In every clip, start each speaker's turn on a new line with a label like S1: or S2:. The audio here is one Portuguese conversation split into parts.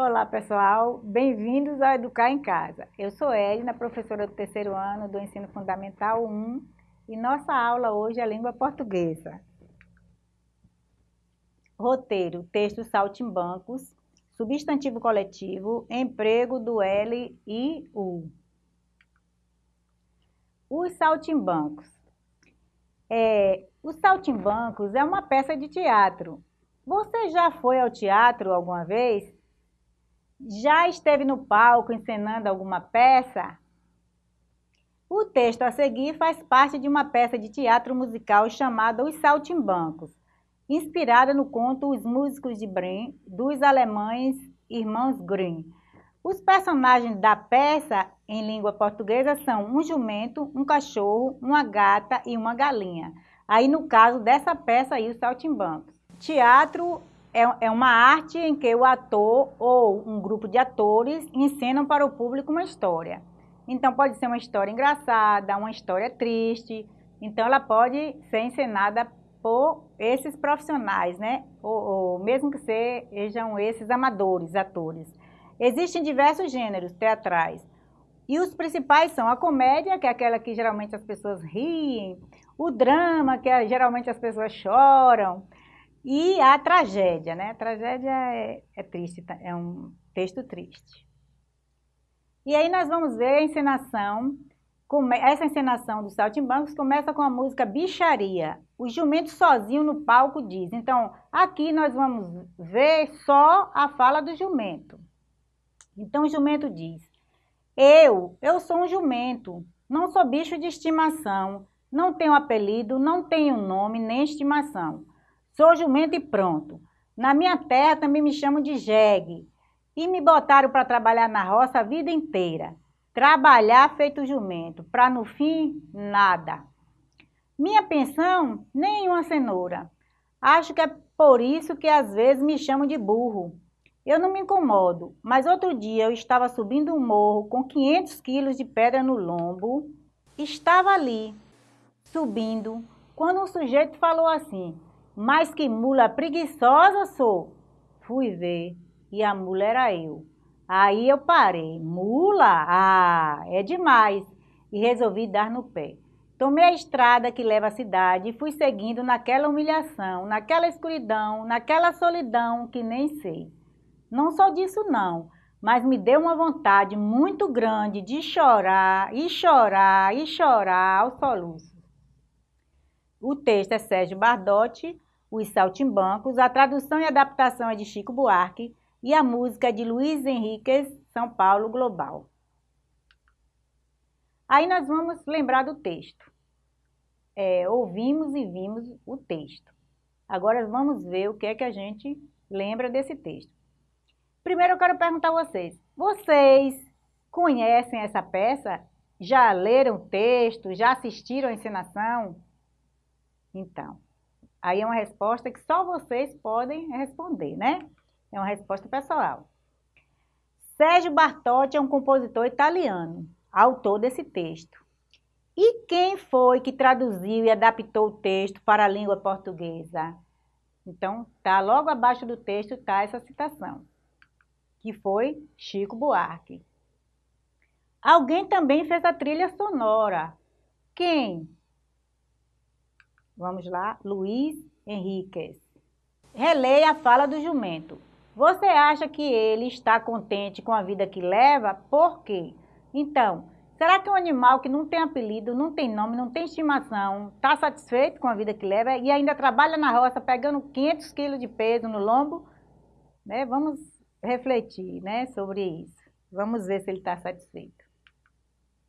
S1: Olá pessoal, bem-vindos ao Educar em Casa. Eu sou Edna, professora do terceiro ano do Ensino Fundamental 1 e nossa aula hoje é Língua Portuguesa. Roteiro, texto saltimbancos, substantivo coletivo, emprego do L e U. Os saltimbancos. É, os saltimbancos é uma peça de teatro. Você já foi ao teatro alguma vez? Já esteve no palco encenando alguma peça? O texto a seguir faz parte de uma peça de teatro musical chamada Os Saltimbancos, inspirada no conto Os Músicos de Bremen, dos alemães Irmãos Grimm. Os personagens da peça em língua portuguesa são um jumento, um cachorro, uma gata e uma galinha. Aí no caso dessa peça aí, Os Saltimbancos. Teatro é, é uma arte em que o ator ou um grupo de atores encenam para o público uma história. Então pode ser uma história engraçada, uma história triste. Então ela pode ser encenada por esses profissionais, né? Ou, ou mesmo que sejam esses amadores, atores. Existem diversos gêneros teatrais. E os principais são a comédia, que é aquela que geralmente as pessoas riem, o drama, que é, geralmente as pessoas choram, e a tragédia, né? A tragédia é, é triste, tá? é um texto triste. E aí nós vamos ver a encenação, essa encenação dos Saltimbancos começa com a música Bicharia. O jumento sozinho no palco diz. Então, aqui nós vamos ver só a fala do jumento. Então, o jumento diz, eu, eu sou um jumento, não sou bicho de estimação, não tenho apelido, não tenho nome nem estimação. Sou jumento e pronto. Na minha terra também me chamam de jegue. E me botaram para trabalhar na roça a vida inteira. Trabalhar feito jumento, para no fim, nada. Minha pensão, nem uma cenoura. Acho que é por isso que às vezes me chamam de burro. Eu não me incomodo, mas outro dia eu estava subindo um morro com 500 quilos de pedra no lombo. Estava ali, subindo, quando um sujeito falou assim, mas que mula preguiçosa sou. Fui ver e a mula era eu. Aí eu parei. Mula? Ah, é demais. E resolvi dar no pé. Tomei a estrada que leva à cidade e fui seguindo naquela humilhação, naquela escuridão, naquela solidão que nem sei. Não só disso não, mas me deu uma vontade muito grande de chorar e chorar e chorar aos soluços. O texto é Sérgio Bardotti, os Saltimbancos, a tradução e adaptação é de Chico Buarque e a música é de Luiz Henriquez, São Paulo Global. Aí nós vamos lembrar do texto. É, ouvimos e vimos o texto. Agora vamos ver o que é que a gente lembra desse texto. Primeiro eu quero perguntar a vocês, vocês conhecem essa peça? Já leram o texto? Já assistiram a encenação? Então, Aí é uma resposta que só vocês podem responder, né? É uma resposta pessoal. Sérgio Bartotti é um compositor italiano, autor desse texto. E quem foi que traduziu e adaptou o texto para a língua portuguesa? Então, tá logo abaixo do texto tá essa citação, que foi Chico Buarque. Alguém também fez a trilha sonora. Quem? Vamos lá, Luiz Henriquez. Releia a fala do jumento. Você acha que ele está contente com a vida que leva? Por quê? Então, será que um animal que não tem apelido, não tem nome, não tem estimação, está satisfeito com a vida que leva e ainda trabalha na roça pegando 500 quilos de peso no lombo? Né? Vamos refletir né, sobre isso. Vamos ver se ele está satisfeito.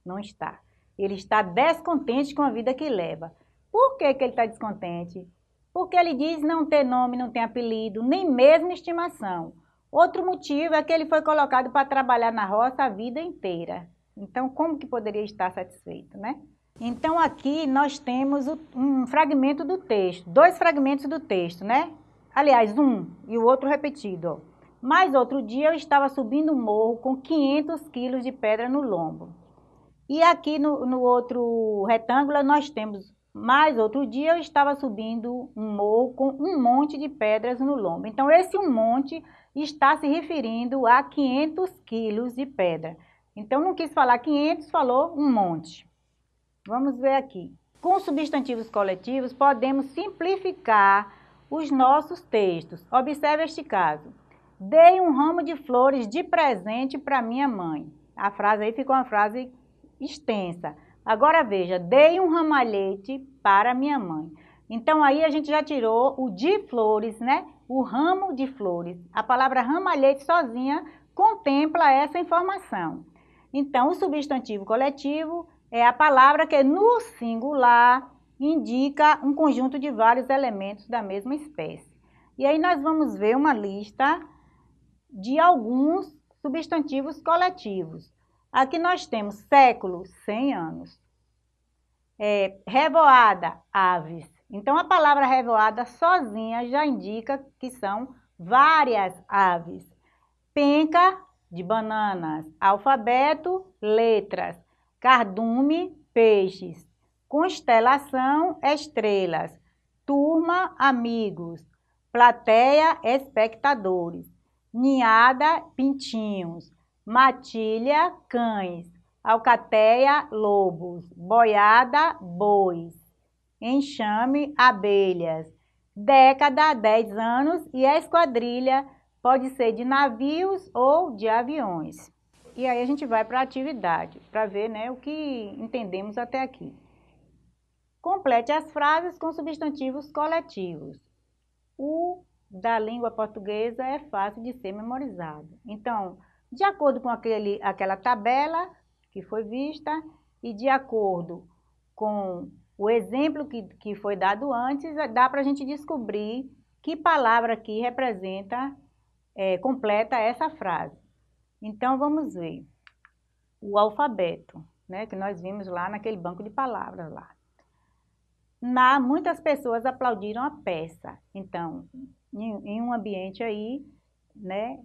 S1: Não está. Ele está descontente com a vida que leva. Por que, que ele está descontente? Porque ele diz não ter nome, não tem apelido, nem mesmo estimação. Outro motivo é que ele foi colocado para trabalhar na roça a vida inteira. Então, como que poderia estar satisfeito, né? Então, aqui nós temos um fragmento do texto, dois fragmentos do texto, né? Aliás, um e o outro repetido. Mas outro dia eu estava subindo um morro com 500 quilos de pedra no lombo. E aqui no, no outro retângulo nós temos mas outro dia eu estava subindo um morro com um monte de pedras no lombo. Então esse um monte está se referindo a 500 quilos de pedra. Então, não quis falar 500, falou um monte. Vamos ver aqui. Com substantivos coletivos, podemos simplificar os nossos textos. Observe este caso. Dei um ramo de flores de presente para minha mãe. A frase aí ficou uma frase extensa. Agora veja, dei um ramalhete para minha mãe. Então aí a gente já tirou o de flores, né? O ramo de flores. A palavra ramalhete sozinha contempla essa informação. Então o substantivo coletivo é a palavra que no singular indica um conjunto de vários elementos da mesma espécie. E aí nós vamos ver uma lista de alguns substantivos coletivos. Aqui nós temos século, 100 anos. É, revoada, aves. Então, a palavra revoada sozinha já indica que são várias aves. Penca, de bananas. Alfabeto, letras. Cardume, peixes. Constelação, estrelas. Turma, amigos. Plateia, espectadores. Ninhada, pintinhos matilha, cães, alcateia, lobos, boiada, bois, enxame, abelhas, década, dez anos e a esquadrilha pode ser de navios ou de aviões. E aí a gente vai para a atividade, para ver né, o que entendemos até aqui. Complete as frases com substantivos coletivos. O da língua portuguesa é fácil de ser memorizado. Então, de acordo com aquele, aquela tabela que foi vista e de acordo com o exemplo que, que foi dado antes, dá para a gente descobrir que palavra aqui representa, é, completa essa frase. Então, vamos ver. O alfabeto, né, que nós vimos lá naquele banco de palavras lá. Na, muitas pessoas aplaudiram a peça. Então, em, em um ambiente aí, né,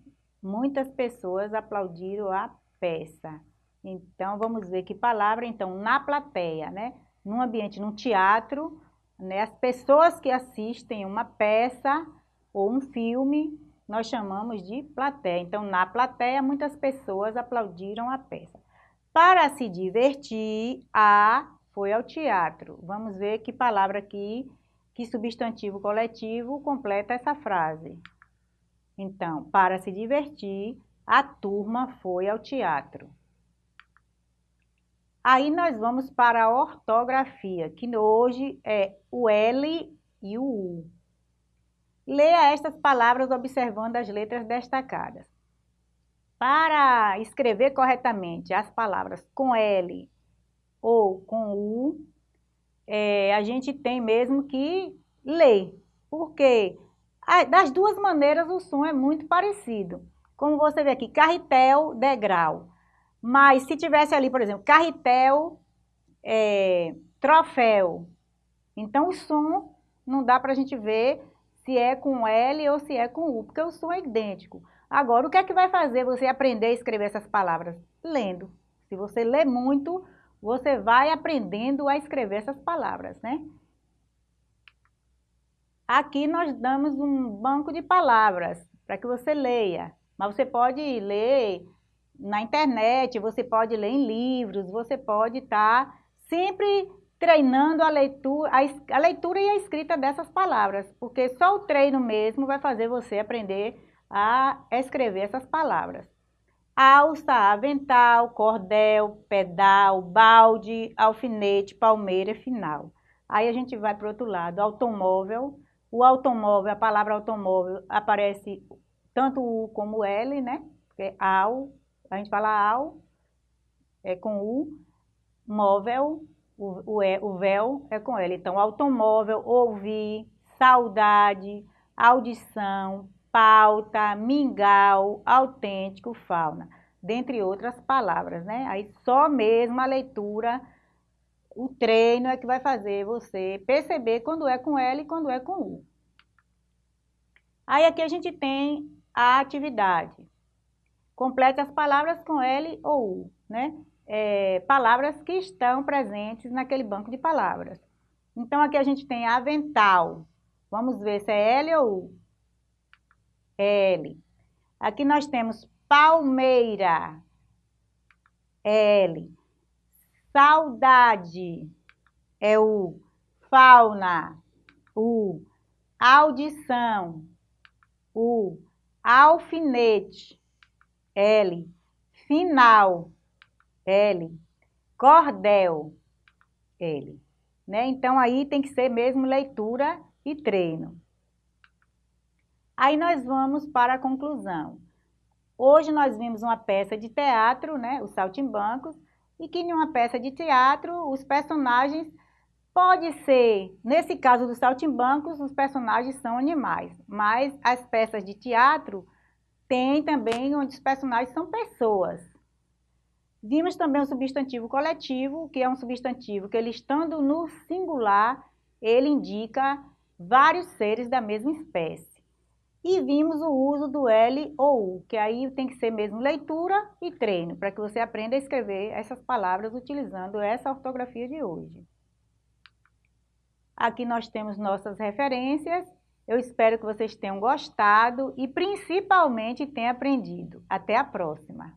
S1: muitas pessoas aplaudiram a peça. Então, vamos ver que palavra, então, na plateia, né? Num ambiente, num teatro, né? As pessoas que assistem uma peça ou um filme, nós chamamos de plateia. Então, na plateia, muitas pessoas aplaudiram a peça. Para se divertir, a foi ao teatro. Vamos ver que palavra aqui, que substantivo coletivo completa essa frase. Então, para se divertir, a turma foi ao teatro. Aí nós vamos para a ortografia, que hoje é o L e o U. Leia estas palavras observando as letras destacadas. Para escrever corretamente as palavras com L ou com U, é, a gente tem mesmo que ler, porque das duas maneiras o som é muito parecido. Como você vê aqui, carretel, degrau. Mas se tivesse ali, por exemplo, carretel, é, troféu. Então o som não dá para a gente ver se é com L ou se é com U, porque o som é idêntico. Agora, o que é que vai fazer você aprender a escrever essas palavras? Lendo. Se você lê muito, você vai aprendendo a escrever essas palavras, né? Aqui nós damos um banco de palavras para que você leia, mas você pode ler na internet, você pode ler em livros, você pode estar tá sempre treinando a leitura, a, a leitura e a escrita dessas palavras, porque só o treino mesmo vai fazer você aprender a escrever essas palavras. Alça, avental, cordel, pedal, balde, alfinete, palmeira, final. Aí a gente vai para o outro lado, automóvel, o automóvel, a palavra automóvel aparece tanto o como L, né? Ao, a gente fala ao, é com U, móvel, o, o, o véu é com L. Então, automóvel, ouvir, saudade, audição, pauta, mingau, autêntico, fauna, dentre outras palavras, né? Aí só mesmo a leitura o treino é que vai fazer você perceber quando é com L e quando é com U. Aí aqui a gente tem a atividade. Complete as palavras com L ou U, né? É, palavras que estão presentes naquele banco de palavras. Então aqui a gente tem avental. Vamos ver se é L ou U. L. Aqui nós temos palmeira, L. Saudade, é o fauna, o audição, o alfinete, L. Final, L. Cordel, L. Né? Então, aí tem que ser mesmo leitura e treino. Aí nós vamos para a conclusão. Hoje nós vimos uma peça de teatro, né, os Saltimbancos, e que em uma peça de teatro os personagens pode ser, nesse caso dos Saltimbancos, os personagens são animais, mas as peças de teatro tem também onde os personagens são pessoas. Vimos também o substantivo coletivo, que é um substantivo que ele estando no singular, ele indica vários seres da mesma espécie. E vimos o uso do L ou U, que aí tem que ser mesmo leitura e treino, para que você aprenda a escrever essas palavras utilizando essa ortografia de hoje. Aqui nós temos nossas referências. Eu espero que vocês tenham gostado e principalmente tenham aprendido. Até a próxima!